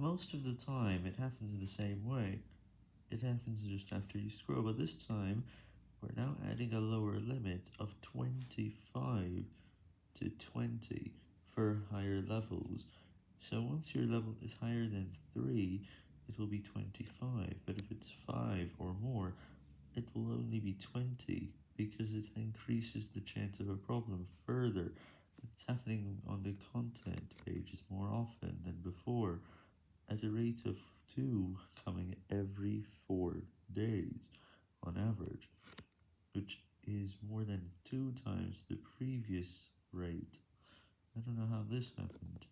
Most of the time it happens in the same way, it happens just after you scroll, but this time we're now adding a lower limit of 25 to 20 for higher levels, so once your level is higher than 3, it will be 25, but if it's 5 or more, it will only be 20, because it increases the chance of a problem further, it's happening on the content pages more often than before, at a rate of 2 coming every 4 days on average, which is more than 2 times the previous rate. I don't know how this happened.